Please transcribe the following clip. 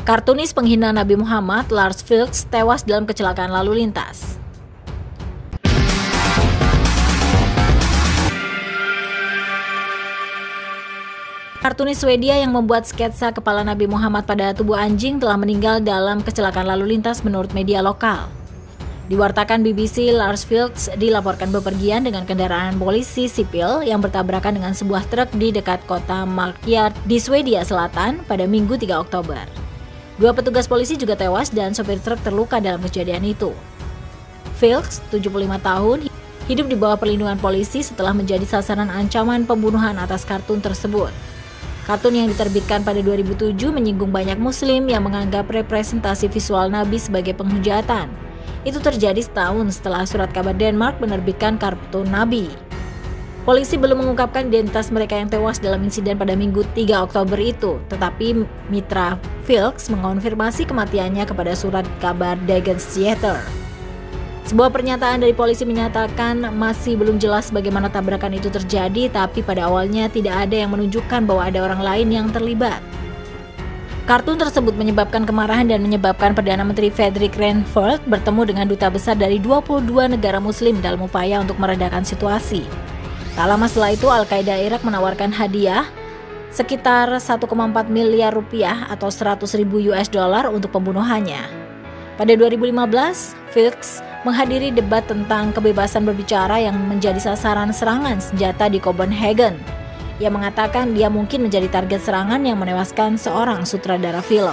Kartunis penghina Nabi Muhammad, Lars Vilks, tewas dalam kecelakaan lalu lintas. Kartunis Swedia yang membuat sketsa kepala Nabi Muhammad pada tubuh anjing telah meninggal dalam kecelakaan lalu lintas menurut media lokal. Diwartakan BBC, Lars Vilks dilaporkan bepergian dengan kendaraan polisi sipil yang bertabrakan dengan sebuah truk di dekat kota Markyard di Swedia Selatan pada Minggu 3 Oktober. Dua petugas polisi juga tewas dan sopir truk terluka dalam kejadian itu. Vilks, 75 tahun, hidup di bawah perlindungan polisi setelah menjadi sasaran ancaman pembunuhan atas kartun tersebut. Kartun yang diterbitkan pada 2007 menyinggung banyak muslim yang menganggap representasi visual Nabi sebagai penghujatan. Itu terjadi setahun setelah surat kabar Denmark menerbitkan kartun Nabi. Polisi belum mengungkapkan identitas mereka yang tewas dalam insiden pada Minggu 3 Oktober itu, tetapi Mitra Vilks mengonfirmasi kematiannya kepada surat kabar Dagens Theater. Sebuah pernyataan dari polisi menyatakan masih belum jelas bagaimana tabrakan itu terjadi, tapi pada awalnya tidak ada yang menunjukkan bahwa ada orang lain yang terlibat. Kartun tersebut menyebabkan kemarahan dan menyebabkan Perdana Menteri Frederick Reinfeldt bertemu dengan duta besar dari 22 negara muslim dalam upaya untuk meredakan situasi. Tak lama setelah itu, Al-Qaeda Irak menawarkan hadiah sekitar 1,4 miliar rupiah atau 100 ribu US dollar untuk pembunuhannya. Pada 2015, Vilks menghadiri debat tentang kebebasan berbicara yang menjadi sasaran serangan senjata di Copenhagen. Ia mengatakan dia mungkin menjadi target serangan yang menewaskan seorang sutradara film.